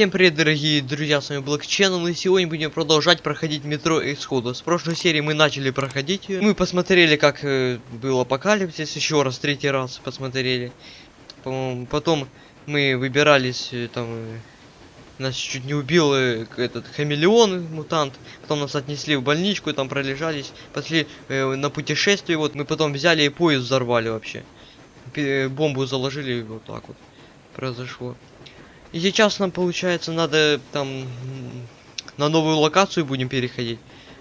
Всем привет, дорогие друзья, с вами Channel, и сегодня будем продолжать проходить метро Исхода. С прошлой серии мы начали проходить. Мы посмотрели, как э, был апокалипсис, еще раз, третий раз посмотрели. Потом мы выбирались, э, там, э, нас чуть не убил э, этот хамелеон, мутант. Потом нас отнесли в больничку, там пролежались. Пошли э, на путешествие, вот мы потом взяли и поезд взорвали вообще. Бомбу заложили, вот так вот произошло. И сейчас нам получается надо там на новую локацию будем переходить.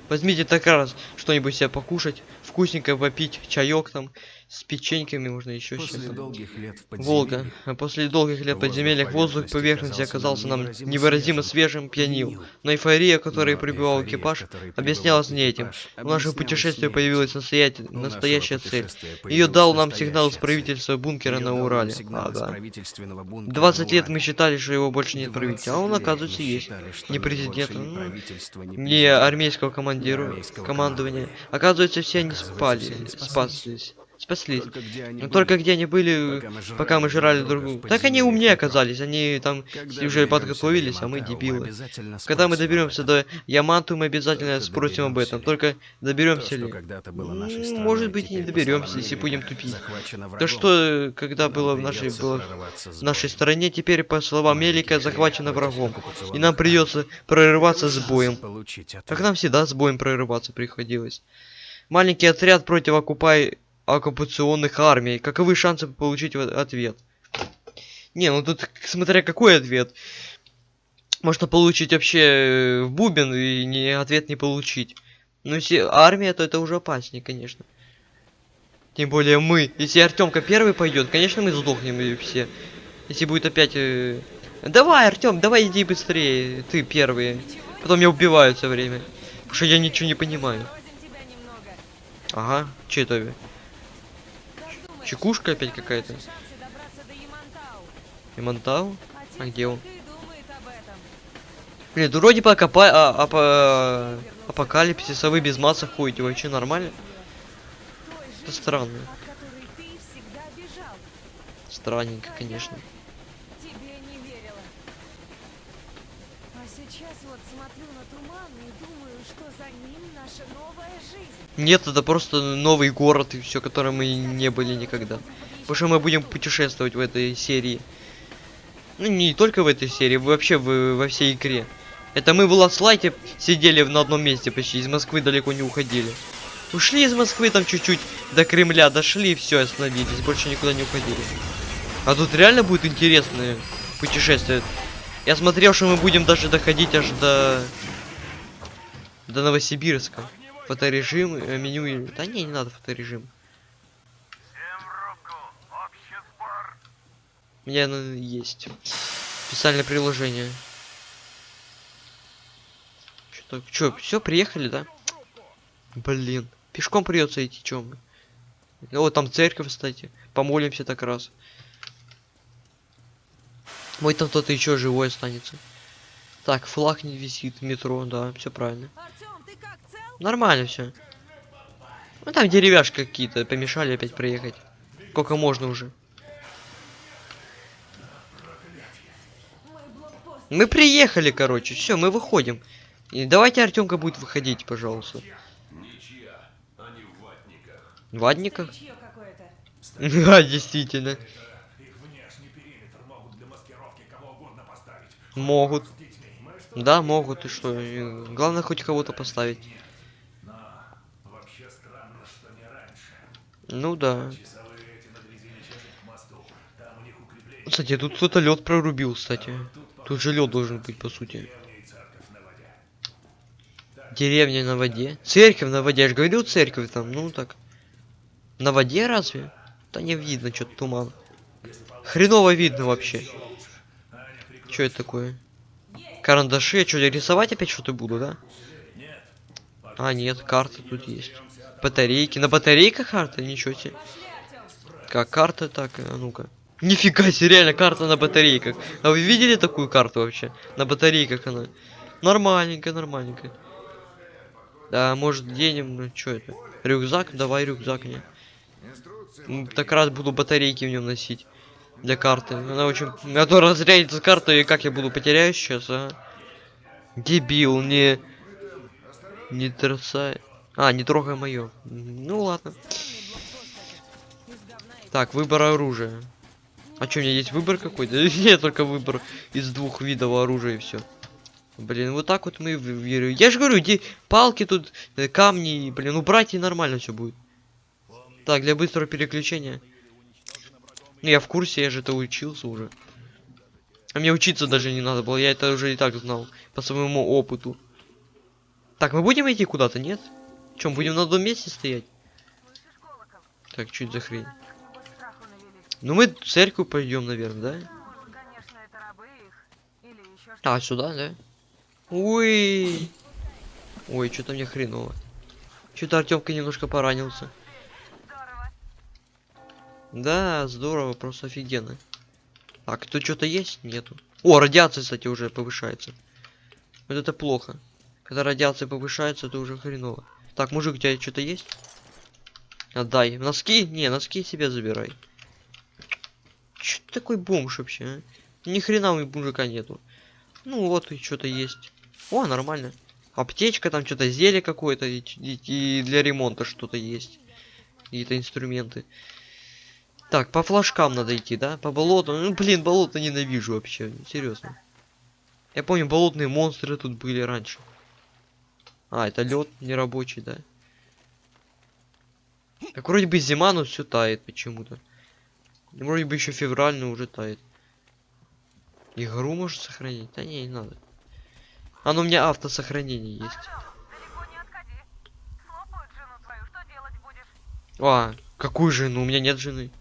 Возьмите так раз что-нибудь себе покушать, вкусненько попить, чаек там с печеньками можно еще После сейчас. долгих лет в Волга. А после долгих лет подземельях воздух поверхности оказался нам невыразимо свежим, пьянил. Но эйфория, которой в экипаж, объяснялась не этим. В нашем путешествии появилась настоятель- настоящая цель. Ее дал нам сигнал из правительства бункера на Урале. правительственного бункера 20 на лет мы считали, что его больше нет 20 правительства, а он, оказывается, есть. Не президента, Не армейского командира, командования. Оказывается, все они спали, спаслись. Спаслись. Только где они Но были? только где они были, пока мы жрали пока мы жрали друг друга. Так они умнее оказались, они там Когда уже подготовились, до а мы дебилы. Когда мы доберемся до Яманту, мы обязательно Только спросим об этом. ли? Только То, доберемся что ли? было нашей страной, может быть, и не доберемся, если будем тупить. То врагом. что, когда было в нашей, было в нашей стране, теперь, по словам Мелика, захвачено врагом. И нам придется прорываться с боем. Как нам всегда с боем прорываться приходилось. Маленький отряд против оккупай... оккупационных армий. Каковы шансы получить ответ? Не, ну тут смотря какой ответ. Можно получить вообще э, в бубен и не, ответ не получить. Ну если армия, то это уже опаснее, конечно. Тем более мы. Если Артемка первый пойдет, конечно мы сдохнем и все. Если будет опять... э, Давай, Артем, давай иди быстрее. Ты первый. Потом меня убивают все время. Потому что я ничего не понимаю. Ага, че это? Чекушка опять какая-то. Имантау? А где он? Блин, да вроде пока апа... а, апа... апокалипсис, а вы без масок ходите, вообще нормально? Это странно. Странненько, конечно. Тебе не верила. А сейчас вот смотрю на туман и думаю, что за ним наша новая жизнь. Нет, это просто новый город и все, которым мы не были никогда. Потому что мы будем путешествовать в этой серии. Ну, не только в этой серии, вообще в- во всей игре. Это мы в Ласлайте сидели на одном месте почти, из Москвы далеко не уходили. Ушли из Москвы там чуть-чуть до Кремля, дошли, все, остановились, больше никуда не уходили. А тут реально будет интересное путешествие. Я смотрел, что мы будем даже доходить аж до... До Новосибирска. Фоторежим, э, меню... Да не, не надо фоторежим. У меня оно есть. Специальное приложение. Что, чё, все, приехали, да? Блин. Пешком придется идти, чё мы? Вот там церковь, кстати. Помолимся так раз. Мой там кто-то еще живой останется. Так, флаг не висит метро, да, все правильно. Нормально все. Ну там деревяшки какие-то помешали опять проехать. Сколько можно уже? Мы приехали, короче, все, мы выходим. И давайте Артемка будет выходить, пожалуйста. Какое-то? Да, действительно. Могут. Да, могут, и что? Главное хоть кого-то поставить. Ну да. Кстати, тут кто-то лед прорубил, кстати. Тут же лед должен быть, по сути. Деревня на воде. Церковь на воде. Я же говорил, церковь там. Ну так. На воде разве? Да не видно, что-то туман. Хреново видно вообще. Что это такое? Карандаши. Что, рисовать опять что-то буду, да? А, нет, карта тут есть. Батарейки. На батарейках карта? Ничего себе. Как карта, так, а ну-ка. Нифига себе, реально карта на батарейках. А вы видели такую карту вообще? На батарейках она. Нормальненько, нормальненько. Да, может денем, ну что это? Рюкзак? Давай рюкзак мне. Так раз буду батарейки в нем носить. Для карты. Она очень... Я то разрядится карта, и как я буду потеряю сейчас, а? Дебил, не... Не трясай. А, не трогай мое. Ну ладно. Так, выбор оружия. А что, у меня есть выбор какой-то? Нет, только выбор из двух видов оружия и все. Блин, вот так вот мы верю. Я же говорю, иди палки тут, э, камни, блин, убрать и нормально все будет. Так, для быстрого переключения. Ну, я в курсе, я же это учился уже. А мне учиться даже не надо было, я это уже и так знал. По своему опыту. Так, мы будем идти куда-то, нет? Чем, будем на одном месте стоять? Так, чуть за хрень. Ну мы в церковь пойдем, наверное, да? А, сюда, да? Ой. Ой, что-то мне хреново. Что-то Артемка немножко поранился. Да, здорово, просто офигенно. Так, тут что-то есть? Нету. О, радиация, кстати, уже повышается. Вот это плохо. Когда радиация повышается, это уже хреново. Так, мужик, у тебя что-то есть? Отдай. Носки? Не, носки себе забирай. Че ты такой бомж вообще, а? Ни хрена у мужика нету. Ну вот и что-то есть. О, нормально. Аптечка, там что-то зелье какое-то, и, и- и для ремонта что-то есть. Какие-то инструменты. Так, по флажкам надо идти, да? По болоту. Ну, блин, болото ненавижу вообще. Серьезно. Я помню, болотные монстры тут были раньше. А, это лед нерабочий, да? Так вроде бы зима, но все тает почему-то. Вроде бы еще февраль, но уже тает. Игру может сохранить? Да не, не надо. А ну у меня автосохранение есть. А, какую жену? У меня нет жены.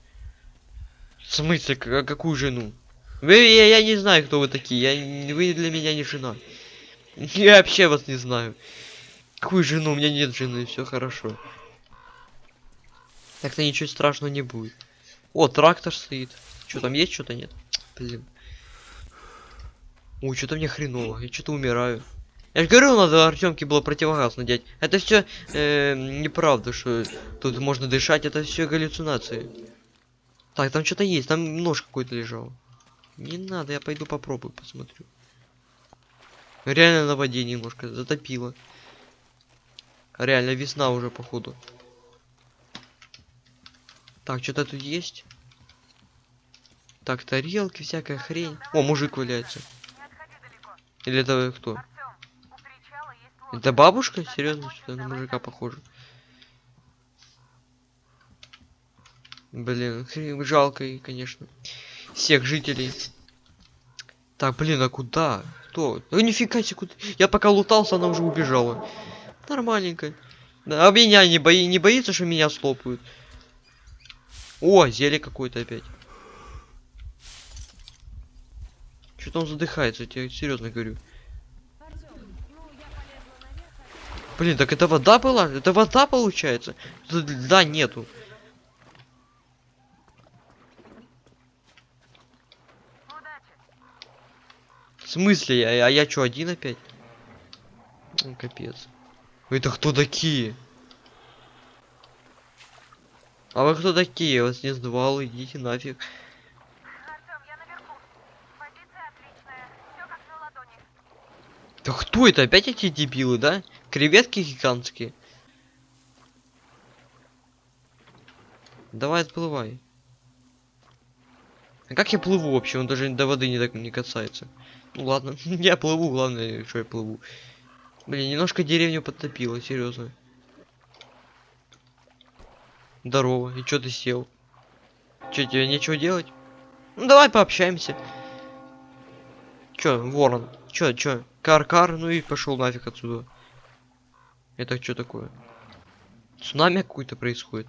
В смысле, а какую жену? Вы, я, я не знаю, кто вы такие. Я, вы для меня не жена. Я вообще вас не знаю. Какую жену? У меня нет жены, все хорошо. Так-то ничего страшного не будет. О, трактор стоит. Что там есть, что-то нет? Блин. Ой, что-то мне хреново. Я что-то умираю. Я же говорю, надо Артемке было противогаз надеть. Это все неправда, что тут можно дышать, это все галлюцинации. Так, там что-то есть, там нож какой-то лежал. Не надо, я пойду попробую, посмотрю. Реально на воде немножко затопило. Реально весна уже походу. Так, что-то тут есть. Так, тарелки, всякая хрень. О, мужик валяется. Или это кто? Это бабушка? Серьезно, что на мужика похоже? Блин, хрен- жалко, и, конечно. Всех жителей. Так, блин, а куда? Кто? Ну нифига себе, куда? Я пока лутался, она уже убежала. Нормальненько. Да, а меня не, бои... не боится, что меня слопают? О, зелье какое-то опять. Что-то он задыхается, я тебе серьезно говорю. Блин, так это вода была? Это вода получается? Льда нету. В смысле? А, а я что, один опять? Капец. Это кто такие? А вы кто такие? Вас не сдавал, идите нафиг. Да кто это? Опять эти дебилы, да? Креветки гигантские. Давай отплывай. А как я плыву вообще? Он даже до воды не, так, не касается. Ну ладно, я плыву, главное, что я плыву. Блин, немножко деревню подтопило, серьезно. Здорово, и чё ты сел? Чё, тебе нечего делать? Ну давай пообщаемся. Чё, ворон? Чё, чё? Кар-кар, ну и пошел нафиг отсюда. Это что такое? Цунами какой-то происходит.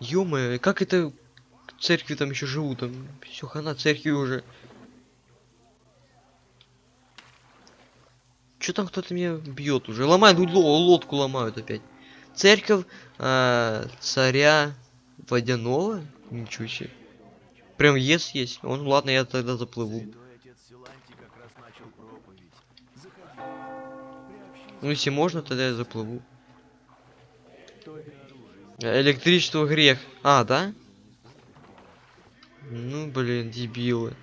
ё как это церкви там еще живут? Там все хана церкви уже. Что там кто-то меня бьет уже? Ломают ло- лодку ломают опять. Церковь а, царя водяного? Ничего себе. Прям ес есть. Он, ладно, я тогда заплыву. Ну если можно, тогда я заплыву. Электричество грех. А, да? Ну, блин, дебилы.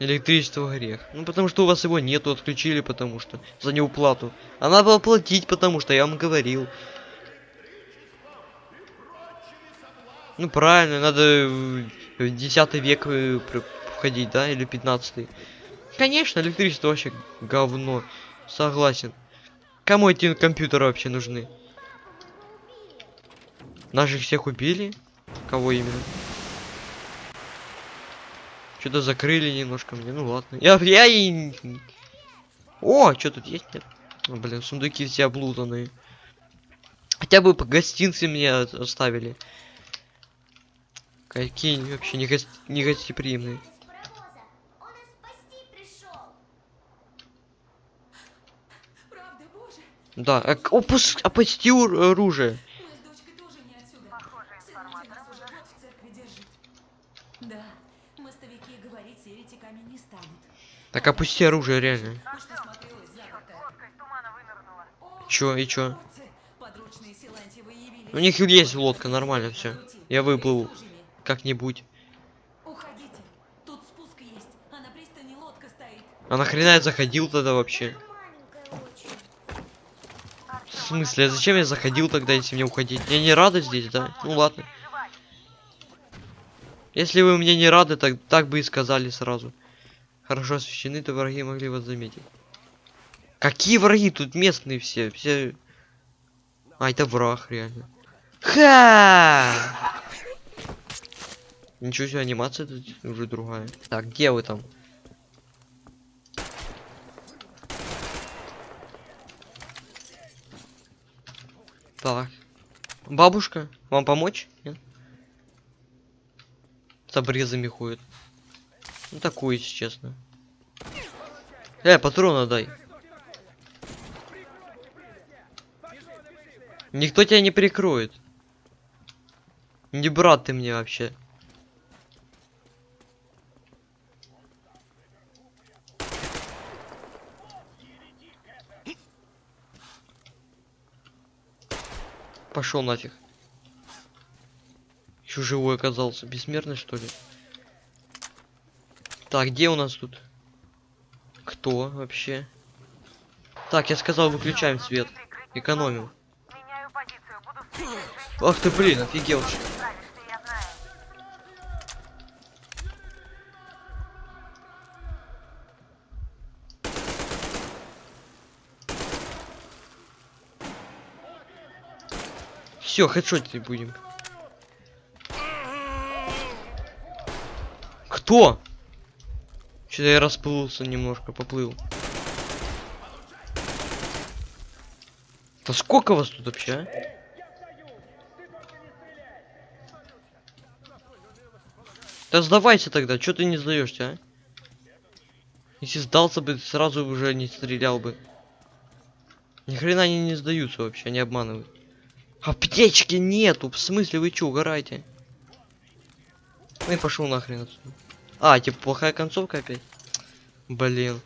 Электричество грех. Ну, потому что у вас его нету, отключили, потому что. За неуплату. А надо было платить, потому что я вам говорил. Ну, правильно, надо в 10 век э, входить, да? Или 15 Конечно, электричество вообще говно. Согласен. Кому эти компьютеры вообще нужны? Наших всех убили? Кого именно? Что-то закрыли немножко мне. Ну ладно. Я, я и... О, что тут есть? Нет? О, блин, сундуки все облутанные. Хотя бы по гостинцы мне оставили. Какие вообще не, гос- не гостеприимные. Да, а, к- опус, опусти оружие. мы с дочкой тоже не отсюда. Сыночек нас уже год в церкви держит. Да, мостовики говорить еретиками не станут. Так опусти оружие, реально. О, Чё, и чё? У них есть лодка, нормально все. Я выплыву Служили. как-нибудь. Уходите, тут спуск есть, а на пристани лодка стоит. А нахрена я заходил тогда вообще? В смысле, а зачем я заходил тогда, если мне уходить? Я не рада здесь, да? Ну ладно. Если вы мне не рады, так, так бы и сказали сразу. Хорошо освещены, то враги могли вас заметить. Какие враги? Тут местные все. Все. А, это враг, реально. Ха! Ничего себе, анимация тут уже другая. Так, где вы там? Так. Бабушка, вам помочь? Нет? С обрезами ходит. Ну такую, если честно. Э, патрона дай. Никто тебя не прикроет. Не брат ты мне вообще. Пошел нафиг. Еще живой оказался. Бессмертный, что ли? Так, где у нас тут? Кто вообще? Так, я сказал, выключаем свет. Экономим. Ах ты, блин, офигел. Все, хедшотить будем. Кто? Что-то я расплылся немножко, поплыл. Да сколько вас тут вообще, а? Да сдавайся тогда, что ты не сдаешься, а? Если сдался бы, сразу уже не стрелял бы. Ни хрена они не сдаются вообще, они обманывают. Аптечки нету, в смысле вы чё, угораете? Ну и пошел нахрен отсюда. А, типа плохая концовка опять? Блин.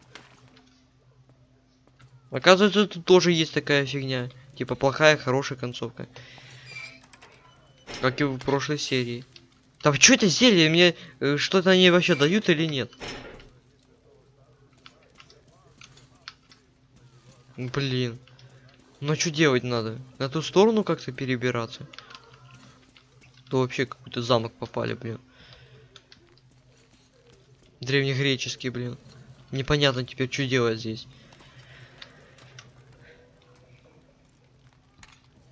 Оказывается, тут тоже есть такая фигня. Типа плохая, хорошая концовка. Как и в прошлой серии. Так что это зелье? Мне э, что-то они вообще дают или нет? Блин. Ну что делать надо? На ту сторону как-то перебираться? То вообще какой-то замок попали, блин. Древнегреческий, блин. Непонятно теперь, что делать здесь.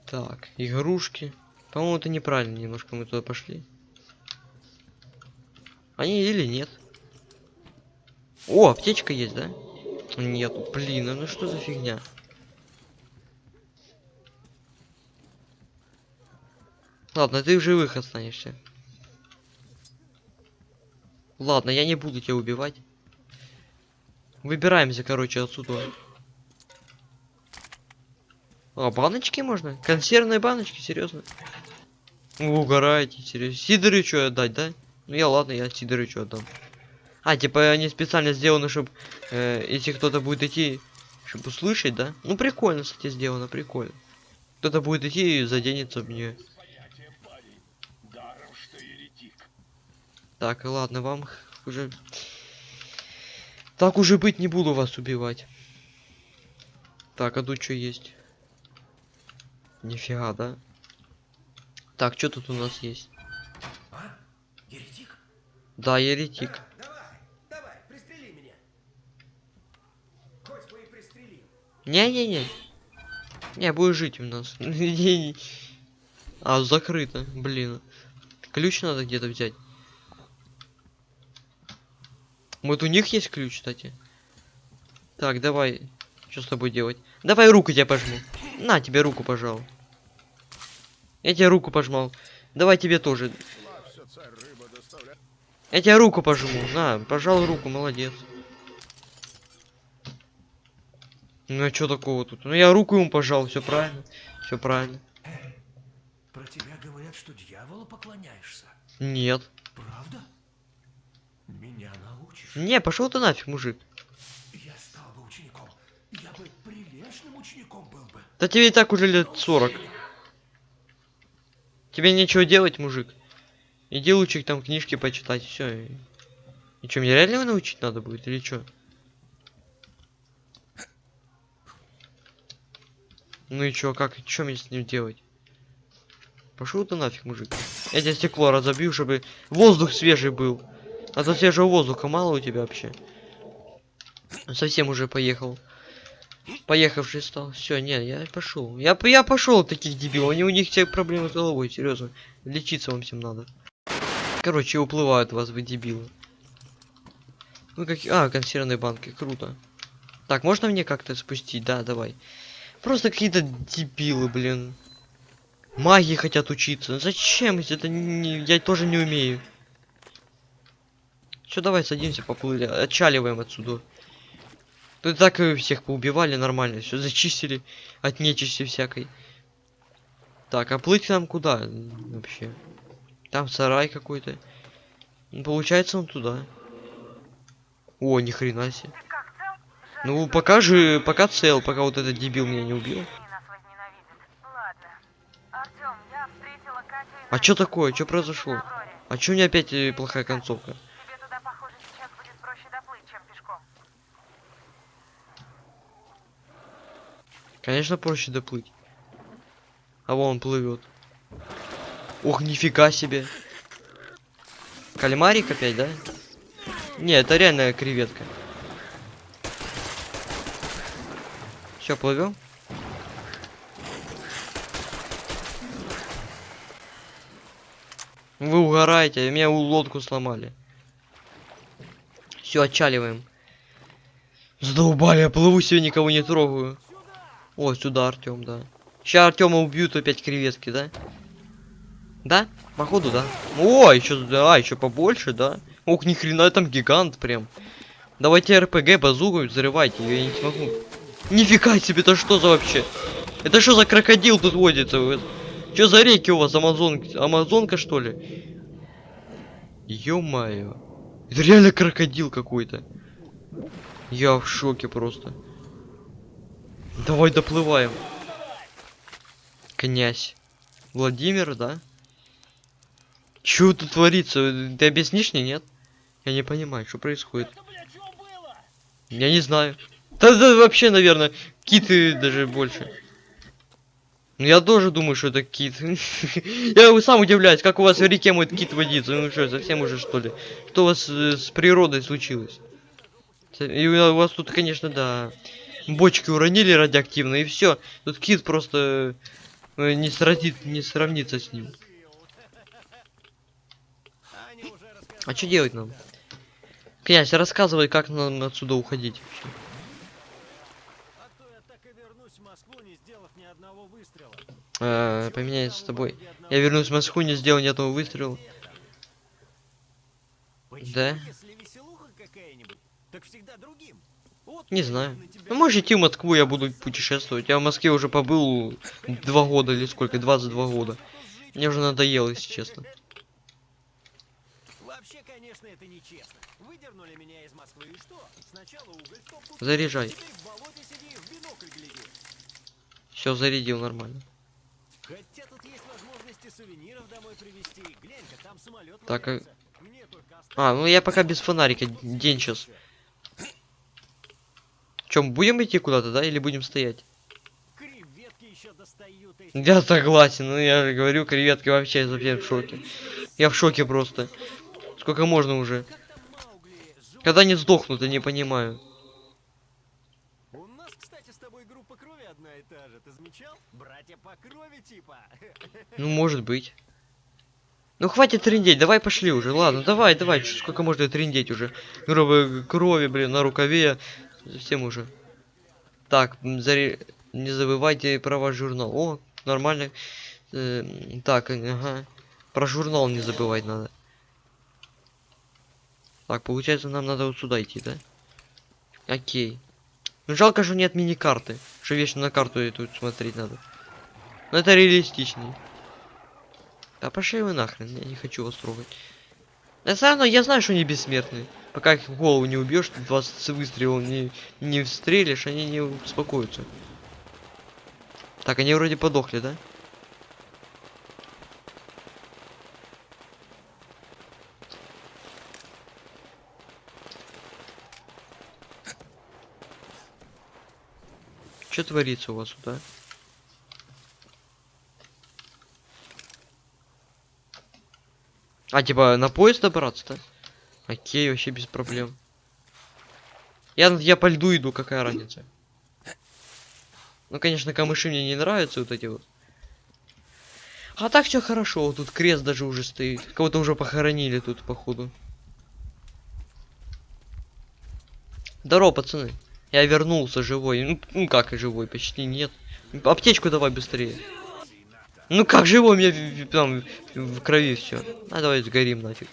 Так, игрушки. По-моему, это неправильно немножко мы туда пошли. Они или нет? О, аптечка есть, да? Нету, блин, ну что за фигня? Ладно, ты в живых останешься. Ладно, я не буду тебя убивать. Выбираемся, короче, отсюда. А, баночки можно? Консервные баночки, серьезно? Вы угораете, серьезно. Сидорычу отдать, да? Ну я ладно, я Сидорычу отдам. А, типа они специально сделаны, чтобы э, если кто-то будет идти, чтобы услышать, да? Ну прикольно, кстати, сделано, прикольно. Кто-то будет идти и заденется в нее. Так, ладно, вам уже... Так уже быть, не буду вас убивать. Так, а тут что есть? Нифига, да? Так, что тут у нас есть? А? Еретик? Да, еретик. Давай, давай. Не-не-не. Не, будешь жить у нас. А, закрыто, блин. Ключ надо где-то взять. Вот у них есть ключ, кстати. Так, давай. Что с тобой делать? Давай руку тебе пожму. На, тебе руку пожал. Я тебе руку пожмал. Давай тебе тоже. Я тебе руку пожму. На, пожал руку, молодец. Ну а что такого тут? Ну я руку ему пожал, все правильно. Все правильно. Про тебя говорят, что дьяволу поклоняешься. Нет. Правда? Меня научишь? Не, пошел ты нафиг, мужик. Я стал бы учеником. Я бы прилежным учеником был бы. Да тебе и так уже лет 40. Тебе нечего делать, мужик. Иди лучше там книжки почитать, все. И что, мне реально его научить надо будет или что? Ну и чё, как, что мне с ним делать? Пошел ты нафиг, мужик. Я тебе стекло разобью, чтобы воздух свежий был. А то свежего воздуха мало у тебя вообще. Совсем уже поехал. Поехавший стал. Все, не, я пошел. Я, я пошел таких дебилов. Они у них все проблемы с головой, серьезно. Лечиться вам всем надо. Короче, уплывают вас, вы дебилы. Ну как. А, консервные банки, круто. Так, можно мне как-то спустить? Да, давай. Просто какие-то дебилы, блин. Маги хотят учиться. Зачем? Это не, я тоже не умею. Все, давай садимся, поплыли. Отчаливаем отсюда. Тут так и всех поубивали нормально, все зачистили от нечисти всякой. Так, а плыть нам куда вообще? Там сарай какой-то. Ну, Получается он туда. О, ни хрена себе. Ну, пока же, пока цел, пока вот этот дебил меня не убил. А чё такое? Чё произошло? А чё у меня опять э, плохая концовка? Тебе туда, похоже, сейчас будет проще доплыть, чем пешком. Конечно, проще доплыть. А вон он плывет. Ох, нифига себе. Кальмарик опять, да? Не, это реальная креветка. Все, плывем. Вы угораете, меня у лодку сломали. Все, отчаливаем. Задолбали, я плыву себе, никого не трогаю. О, сюда Артем, да. Сейчас Артема убьют опять креветки, да? Да? Походу, да. О, еще, да, еще побольше, да. Ох, ни хрена, там гигант прям. Давайте РПГ, базуку, взрывайте, я не смогу. Нифига себе, это что за вообще? Это что за крокодил тут водится? Что за реки у вас, Амазон... Амазонка, что ли? Ё-моё. Это реально крокодил какой-то. Я в шоке просто. Давай доплываем. Князь. Владимир, да? Чё тут творится? Ты объяснишь мне, нет? Я не понимаю, что происходит. Я не знаю. Да, да вообще, наверное, киты даже больше. Ну я тоже думаю, что это кит. Я сам удивляюсь, как у вас в реке может кит водиться. Ну что, совсем уже что ли? Что у вас э, с природой случилось? И у вас тут, конечно, да, бочки уронили радиоактивно, и все. Тут кит просто э, не, сравнит, не сравнится с ним. А что делать нам? Князь, рассказывай, как нам отсюда уходить вообще. А то я так и вернусь в Москву, не сделав ни одного выстрела. Поменяюсь с тобой. Я вернусь в Москву, не сделал ни одного выстрела. Почему, Да? если веселуха какая-нибудь, так всегда другим? Не знаю. Ну, можешь идти в Москву, я буду путешествовать. Я в Москве уже побыл два года или сколько, 22 года. Мне уже надоело, если честно. Вообще, конечно, это нечестно. Выдернули меня из Москвы и что? Сначала уголь в топку, Заряжай. теперь в болоте сиди, в бинокль гляди. Все, зарядил нормально. сувениров домой привезти. Глянь-ка, там самолет Так, а- А, ну я пока без фонарика. День сейчас. Чем, будем идти куда-то, да? Или будем стоять? Достают эти. Я согласен, ну я же говорю, креветки вообще совсем в шоке. Я в шоке просто. Сколько можно уже? Когда они сдохнут, я не понимаю. У нас, кстати, с тобой группа крови одна и та же. Ты замечал? Братья по крови типа. Ну, может быть. Ну, хватит трындеть, давай пошли уже. Ладно, давай, давай, сколько можно трындеть уже. Грубо крови, блин, на рукаве. Совсем уже. Так, заре... не забывайте про ваш журнал. О, нормально. Э, так, ага. Про журнал не забывать надо. Так, получается, нам надо вот сюда идти, да? Окей. Ну, жалко, что нет мини-карты. Что вечно на карту и тут смотреть надо. Но это реалистичней. Да пошли вы нахрен, я не хочу вас трогать. Я все равно, я знаю, что они бессмертные. Пока их голову не убьешь, 20 выстрелов не, не встрелишь, они не успокоятся. Так, они вроде подохли, да? Что творится у вас тут, а? А, типа, на поезд добраться-то? Окей, вообще без проблем. Я, я по льду иду, какая разница? Ну, конечно, камыши мне не нравятся вот эти вот. А так все хорошо, вот тут крест даже уже стоит. Кого-то уже похоронили тут, походу. Здорово, пацаны. Я вернулся живой. Ну, ну как и живой, почти нет. Аптечку давай быстрее. Ну как живой, у меня там в крови все. А давай сгорим нафиг.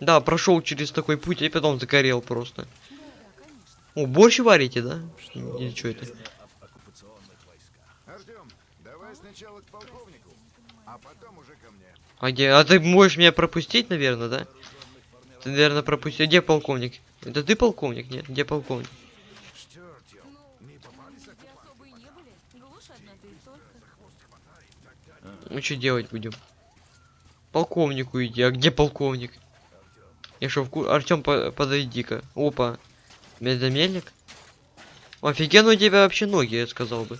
Да, прошел через такой путь, и потом загорел просто. О, борщ варите, да? Или что это? А. А где? А ты можешь меня пропустить, наверное, да? Ты, наверное, пропустил. Где полковник? Это ты полковник? Нет, где полковник? Что, Артем, не попались Где особо и не были. Глушь одна, да и только. Ну что делать будем? Полковнику иди. А где полковник? Я что, вку... Артем, подойди-ка. Опа. Медомельник? Офигенно у тебя вообще ноги, я сказал бы.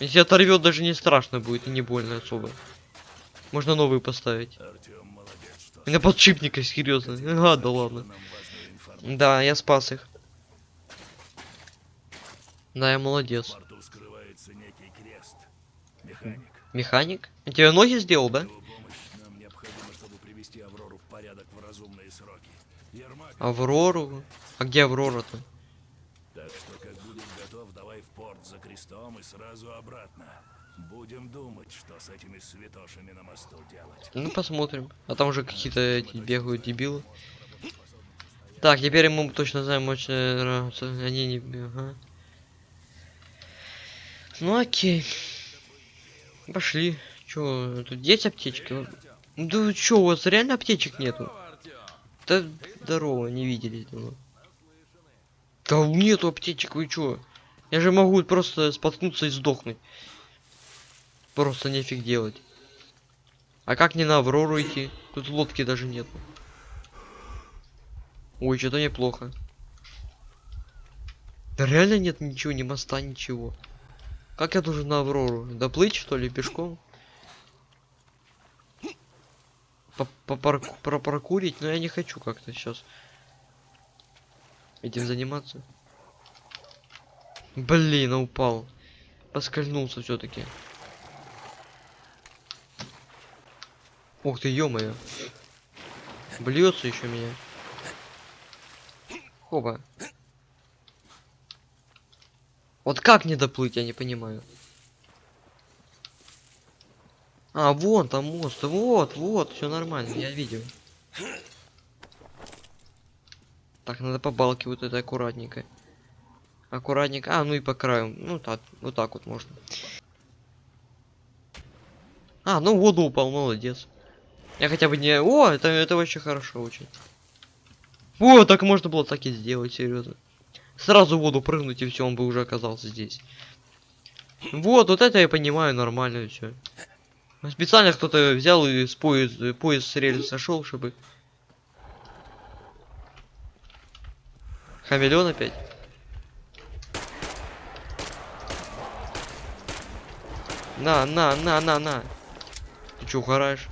Если оторвет, даже не страшно будет и не больно особо. Можно новый поставить. На подшипника, серьезно. А, да ладно. Да, я спас их. Да, я молодец. Механик. Механик? Тебе ноги сделал, да? Аврору? А где Аврора-то? так что как будешь готов, давай в порт за крестом и сразу обратно. Будем думать, что с этими святошами на мосту делать. Ну, посмотрим. А там уже какие-то эти бегают дебилы. Так, теперь мы точно знаем, очень нравится. Они не... Ага. Ну, окей. Пошли. Чё, тут есть аптечки? Да вы чё, у вас реально аптечек нету? Да здорово, не виделись давно. Да нету аптечек, вы чё? Я же могу просто споткнуться и сдохнуть. Просто нефиг делать. А как не на Аврору идти? Тут лодки даже нету. Ой, что-то неплохо. Да реально нет ничего, ни моста, ничего. Как я должен на Аврору? Доплыть, что ли, пешком? Пропаркурить? Но я не хочу как-то сейчас этим заниматься. Блин, упал. Поскользнулся все-таки. Ух ты, ё-моё. Блюется еще меня. Хоба. Вот как не доплыть, я не понимаю. А, вон там мост. Вот, вот, все нормально, я видел. Так, надо по балке вот это аккуратненько. Аккуратненько. А, ну и по краю. Ну так, вот так вот можно. А, ну воду упал, молодец. Я хотя бы не... О, это, это вообще хорошо очень. О, так можно было так и сделать, серьезно. Сразу в воду прыгнуть, и все, он бы уже оказался здесь. Вот, вот это я понимаю, нормально все. Специально кто-то взял и с поезд, поезд с рельс сошел, чтобы... Хамелеон опять? На, на, на, на, на. Ты чё, угораешь?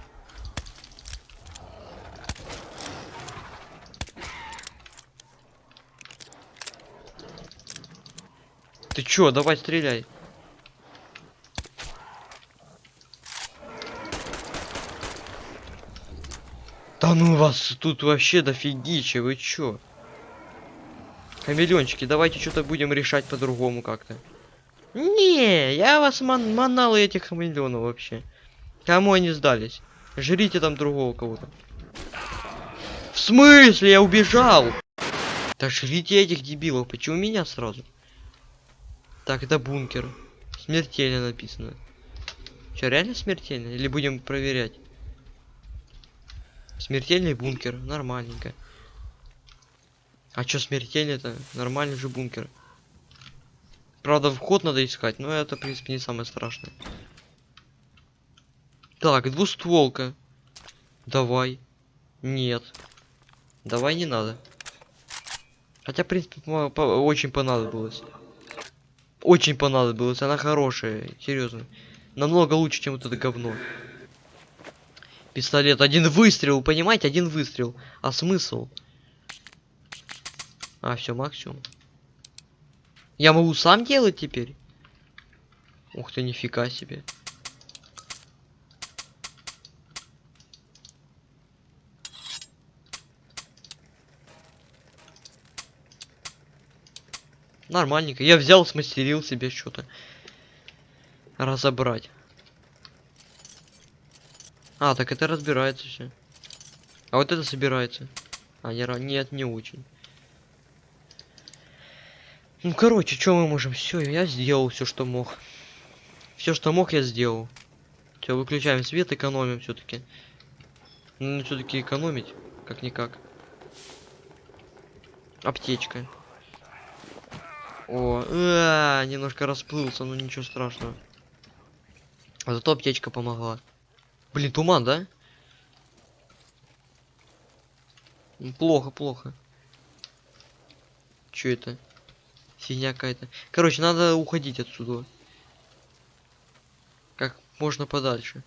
Ты чё, давай стреляй. Да ну вас тут вообще дофигища, вы чё? Хамелеончики, давайте что-то будем решать по-другому как-то. Не, я вас ман манал этих хамелеонов вообще. Кому они сдались? Жрите там другого кого-то. В смысле? Я убежал! Да жрите этих дебилов, почему меня сразу? Так, это бункер. Смертельно написано. Че, реально смертельно? Или будем проверять? Смертельный бункер, нормальненько. А чё смертельный-то? Нормальный же бункер. Правда, вход надо искать, но это, в принципе, не самое страшное. Так, двустволка. Давай. Нет. Давай не надо. Хотя, в принципе, очень понадобилось. Очень понадобилось. Она хорошая, серьезно. Намного лучше, чем вот это говно. Пистолет. Один выстрел, понимаете? Один выстрел. А смысл? А, все, максимум. Я могу сам делать теперь? Ух ты, нифига себе. Нормальненько. Я взял, смастерил себе что-то. Разобрать. А, так это разбирается все. А вот это собирается. А, не, нет, не очень. Ну, короче, что мы можем? Все, я сделал все, что мог. Все, что мог, я сделал. Все, выключаем свет, экономим все-таки. Ну, все-таки экономить, как-никак. Аптечка. О, а, немножко расплылся, но ничего страшного. А зато аптечка помогла. Блин, туман, да? Ну, Плохо, плохо. Чё это? Фигня какая-то. Короче, надо уходить отсюда. Как можно подальше.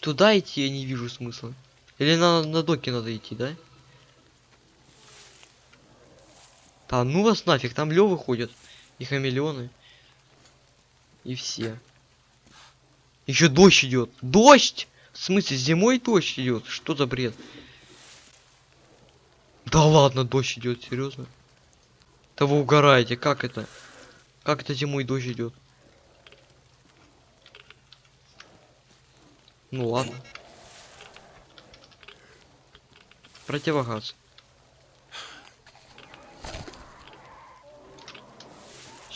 Туда идти я не вижу смысла. Или на, на доке надо идти, да? Да ну вас нафиг, там лёвы ходят. И хамелеоны. И все. Еще дождь идет. Дождь! В смысле, зимой дождь идет? Что за бред? Да ладно, дождь идет, серьезно? Да вы угораете, как это? Как это зимой дождь идет? Ну ладно. Противогаз.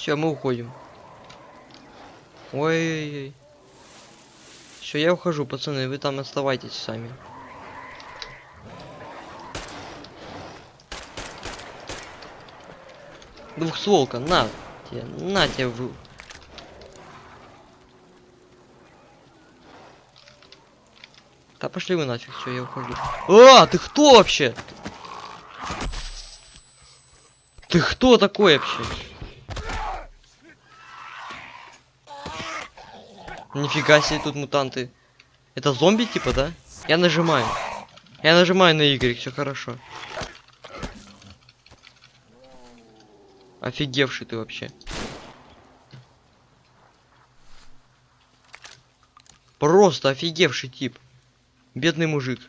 Все, мы уходим. Ой-ой-ой. Все, я ухожу, пацаны, вы там оставайтесь сами. Двухстволка, на тебе, на тебе в... Да пошли вы нафиг, все, я ухожу. А, ты кто вообще? Ты кто такой вообще? Нифига себе тут мутанты. Это зомби типа, да? Я нажимаю. Я нажимаю на Y, все хорошо. Офигевший ты вообще. Просто офигевший тип. Бедный мужик.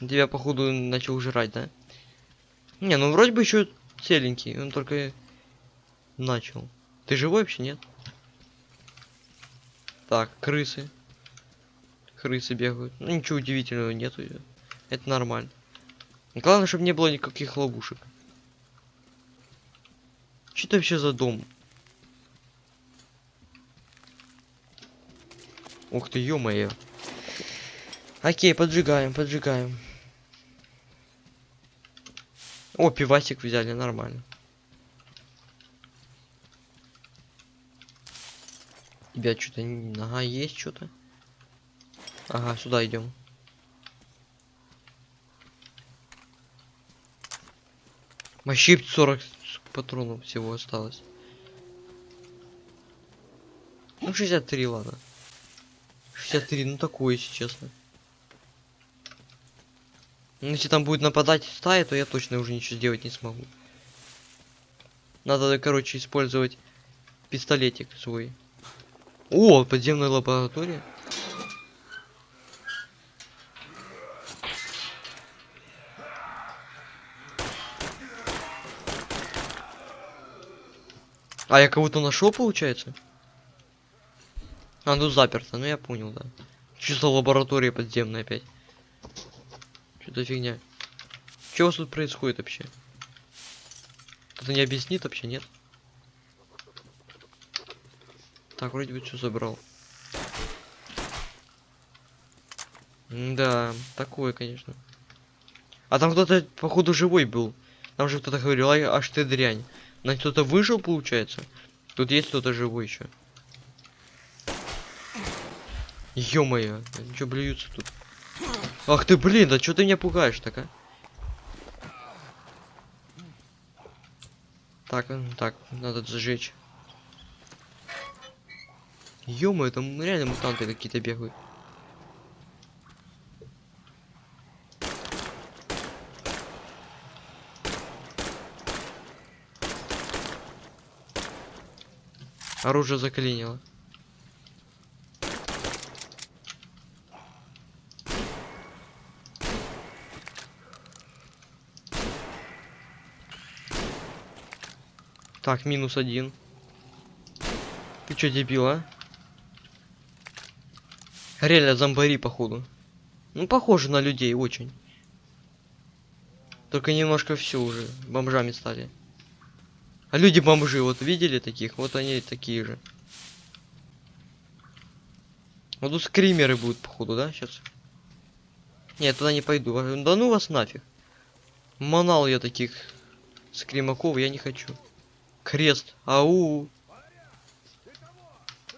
Тебя, походу, начал жрать, да? Не, ну вроде бы еще целенький. Он только начал. Ты живой вообще, нет? Так, крысы. Крысы бегают. Ну ничего удивительного нету. Это нормально. Главное, чтобы не было никаких ловушек. Что это вообще за дом? Ух ты, ё-моё. Окей, поджигаем, поджигаем. О, пивасик взяли, нормально. Тебя что-то... Ага, есть что-то. Ага, сюда идем. Вообще 40 патронов всего осталось. Ну 63, ладно. 63, ну такое, если честно. Ну, если там будет нападать стая, то я точно уже ничего сделать не смогу. Надо, короче, использовать пистолетик свой. О, подземная лаборатория. А я кого-то нашел, получается? А, ну заперто, ну я понял, да. За лаборатория подземная опять? Что за фигня? Что у вас тут происходит вообще? Кто-то не объяснит вообще, нет? Так, вроде бы все забрал. Да, такое, конечно. А там кто-то, походу, живой был. Там же кто-то говорил, «Ай, аж ты дрянь. На кто-то выжил, получается? Тут есть кто-то живой еще. Ё-моё, что блюются тут? Ах ты, блин, да что ты меня пугаешь так, а? Так, так, надо сжечь. Ё-моё, там реально мутанты какие-то бегают. Оружие заклинило. Так, минус один. Ты чё, дебил, а? Реально зомбари, походу. Ну, похоже на людей очень. Только немножко все уже бомжами стали. А люди бомжи, вот видели таких? Вот они такие же. Вот тут скримеры будут, походу, да, сейчас? Нет, туда не пойду. А, Да ну вас нафиг. Манал я таких скримаков, я не хочу. Крест. Ау.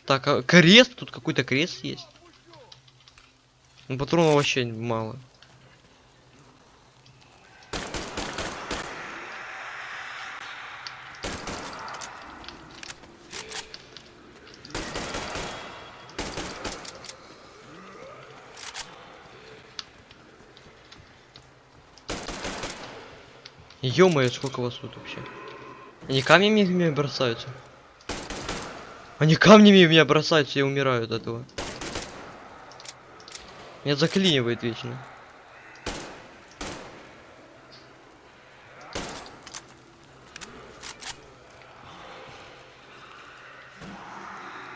Так, а крест? Тут какой-то крест есть. Ну, патронов вообще мало. Ё-моё, сколько вас тут вообще? Они камнями в меня бросаются? Они камнями в меня бросаются, я умираю от этого. Меня заклинивает вечно.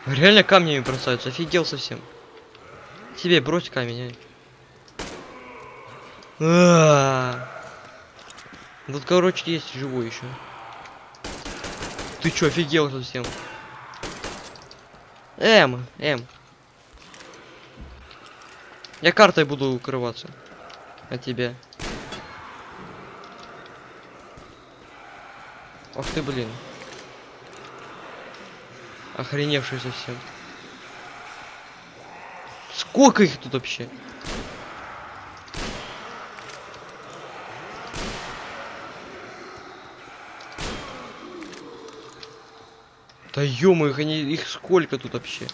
Реально камнями бросаются, офигел совсем. Тебе брось камень, а. А-а-а. Тут, короче, есть живой еще. Ты чё, офигел совсем? Эм, эм. Я картой буду укрываться. От тебя. Ах ты, блин. Охреневший совсем. Сколько их тут вообще? Да они их сколько тут вообще?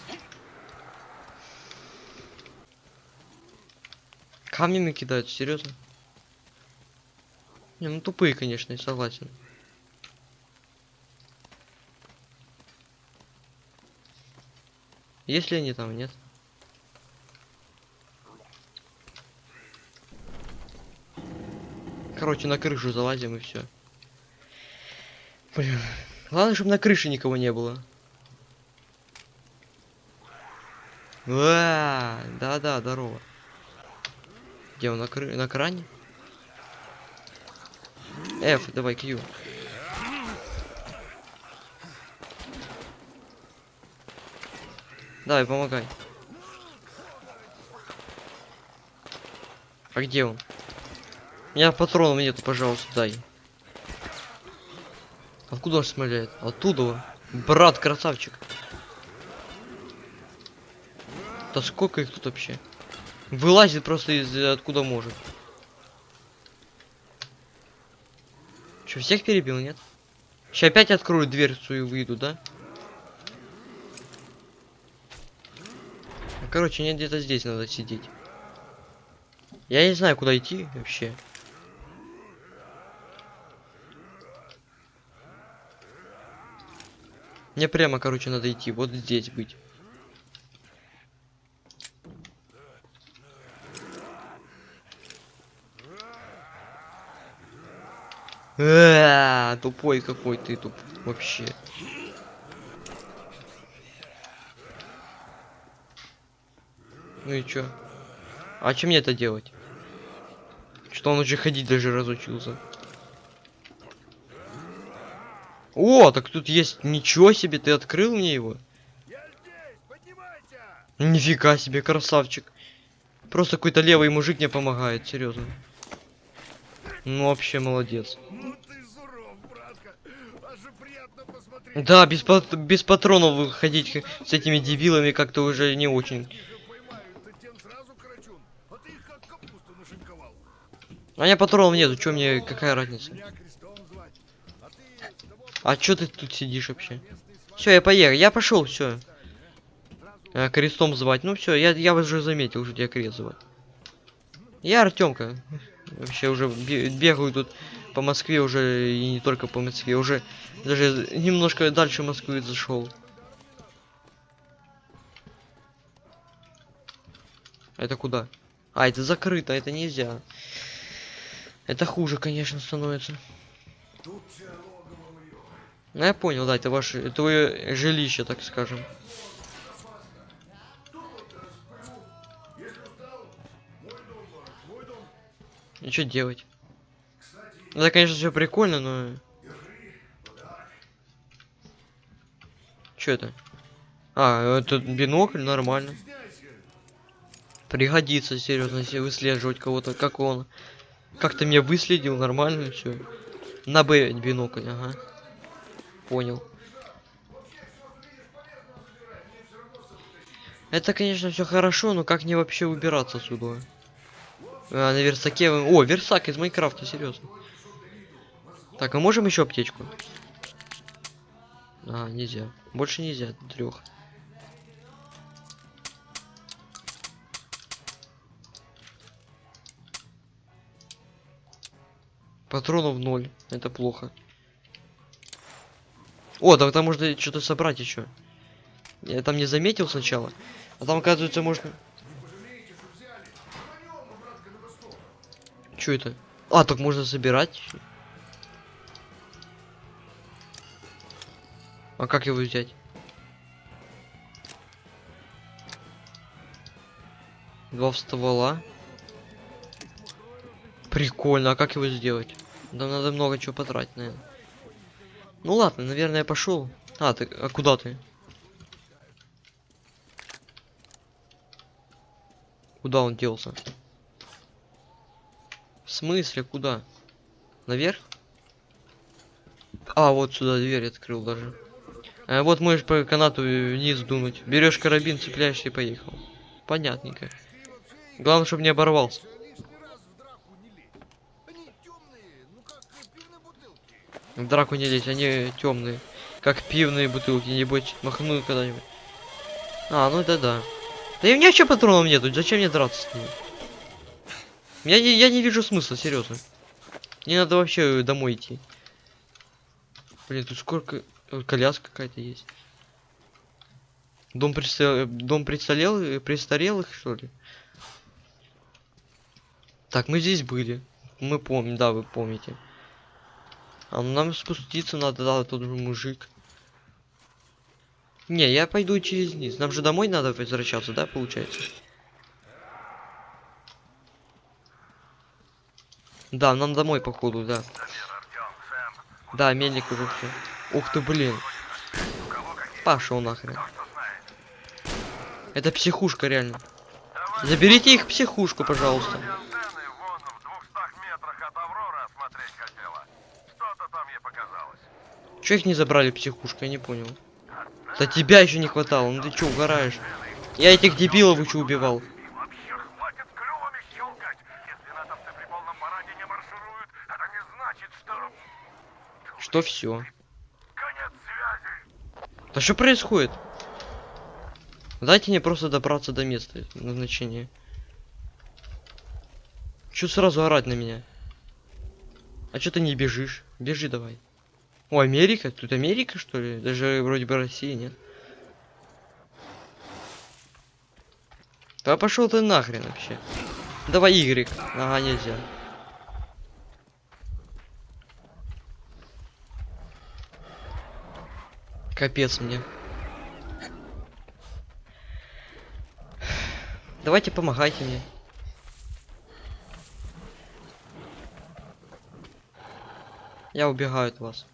Камнями кидают, серьезно? Не, ну тупые, конечно, я согласен. Если они там, нет? Короче, на крышу залазим и все. Блин. Главное, чтобы на крыше никого не было. Да-да, здорово. Где он на, кры... на кране? F, давай, Q. Давай, помогай. А где он? У меня патронов нету, пожалуйста, дай. Откуда он стреляет? Оттуда. Брат, красавчик. Да сколько их тут вообще? Вылазит просто из откуда может. Че, всех перебил, нет? Сейчас опять открою дверцу и выйду, да? Ну, Короче, нет, где-то здесь надо сидеть. Я не знаю, куда идти вообще. Мне прямо, короче, надо идти. Вот здесь быть. Э, Тупой какой ты туп вообще. Ну и чё? А чем мне это делать? Что он уже ходить даже разучился. О, так тут есть ничего себе, ты открыл мне его? Нифига себе, красавчик. Просто какой-то левый мужик мне помогает, серьезно. Ну вообще молодец. Ну ты суров, братка. Аж приятно посмотреть. Да, без, пат- без патронов выходить с этими дебилами как-то уже не очень. А. А у меня патронов нету, чё мне, какая разница? А А чё ты тут сидишь вообще? Все, я поехал, я пошел, все. крестом звать. Ну все, я, я уже заметил, что тебя крест звать. Я Артемка. Вообще уже бе- бегаю тут по Москве уже и не только по Москве, уже даже немножко дальше Москвы зашел. Это куда? А, это закрыто, это нельзя. Это хуже, конечно, становится. Ну я понял, да, это ваше, твое жилище, так скажем. И что делать? Это, конечно, все прикольно, но... Что это? А, это бинокль, нормально. Пригодится, серьезно, если выслеживать кого-то, как он. Как ты меня выследил, нормально все. На Б бинокль, ага. Понял. Это, конечно, все хорошо, но как мне вообще убираться отсюда? А, на версаке... О, версак из Майнкрафта, серьезно. Так, а можем еще аптечку? А, нельзя. Больше нельзя, трех. Патронов ноль. Это плохо. О, там, там можно что-то собрать еще. Я там не заметил сначала. А там, оказывается, можно... Что это? А, так можно собирать. А как его взять? Два ствола. Прикольно, а как его сделать? Там надо много чего потратить, наверное. Ну ладно, наверное, я пошел. А, ты, а куда ты? Куда он делся? В смысле, куда? Наверх? А, вот сюда дверь открыл даже. А вот можешь по канату вниз дунуть. Берешь карабин, цепляешься и поехал. Понятненько. Главное, чтобы не оборвался. в драку не лезь. Они темные, как пивные бутылки. Небось, махну когда-нибудь. А, ну это да. Да и у меня вообще патронов нету, зачем мне драться с ними? Я не, я не вижу смысла, серьезно. Не надо вообще домой идти. Блин, тут сколько... э, Коляска какая-то есть. Дом, престарел... Дом престарел... престарелых, что ли? Так, мы здесь были. Мы помним, да, вы помните. А нам спуститься надо, да, тут же мужик. Не, я пойду через низ. Нам же домой надо возвращаться, да, получается? Да, нам домой, походу, да. Да, мельник уже все. Ух ты, блин. Пошел нахрен. Это психушка, реально. Заберите их психушку, пожалуйста. Че их не забрали психушку, я не понял. Да тебя еще не хватало, ну ты че, угораешь? Я этих дебилов еще убивал. И вообще хватит клювами щелкать. Если натовцы при полном параде не маршируют, это не значит, что... Что все? Конец связи. Да что происходит? Дайте мне просто добраться до места назначения. Чё сразу орать на меня? А чё ты не бежишь? Бежи давай. О, Америка? Тут Америка, что ли? Даже вроде бы Россия, нет? Да пошел ты нахрен вообще. Давай Y. Ага, нельзя. Капец мне. Давайте помогайте мне. Я убегаю от вас.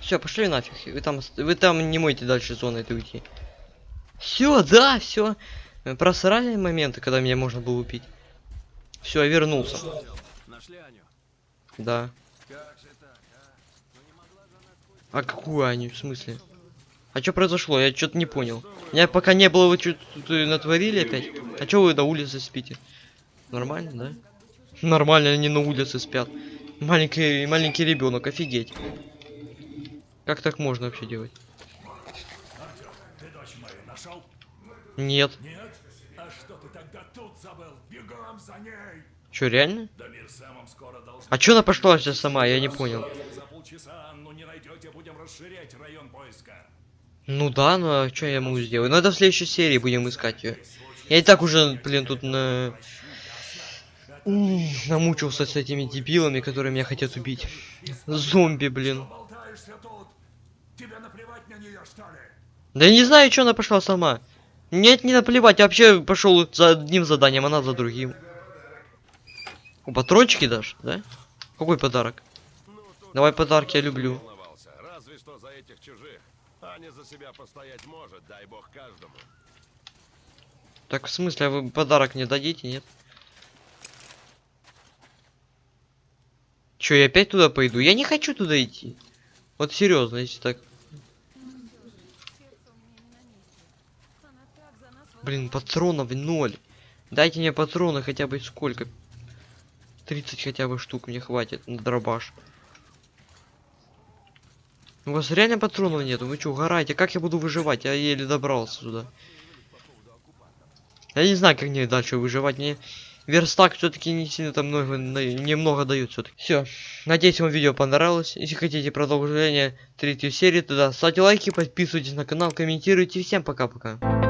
Все, пошли нафиг. Вы там, вы там не можете дальше зоны этой уйти. Все, да, все. Просрали моменты, когда меня можно было убить. Все, я вернулся. Нашли Аню? Да. А какую Аню, в смысле? А что произошло? Я что-то не понял. Я пока не было, вы что тут э, натворили опять? А что вы на улице спите? Нормально, да? Нормально, они на улице спят. Маленький, маленький ребенок, офигеть. Как так можно вообще делать? Нет? Что, реально? А чё она пошла сейчас сама? Я не понял. Ну да, ну а что я могу сделать? Надо в следующей серии будем искать ее. Я и так уже, блин, тут на... Намучился с этими дебилами, которые меня хотят убить. Зомби, блин. Да я не знаю, что она пошла сама. Нет, не наплевать, я вообще пошел за одним заданием, она за другим. О, патрончики дашь, да? Какой подарок? Давай подарки, я люблю. Разве что за этих чужих. Аня за себя постоять может, дай бог каждому. Так в смысле, а вы подарок мне дадите, нет? Че, я опять туда пойду? Я не хочу туда идти. Вот серьезно, если так. Блин, патронов ноль. Дайте мне патроны хотя бы сколько? 30 хотя бы штук мне хватит на дробаш. У вас реально патронов нету? Вы что, угораете? Как я буду выживать? Я еле добрался сюда. Я не знаю, как мне дальше выживать. Мне верстак все-таки не сильно там много, немного дают все-таки. Все. Надеюсь, вам видео понравилось. Если хотите продолжение третьей серии, тогда ставьте лайки, подписывайтесь на канал, комментируйте. Всем пока-пока.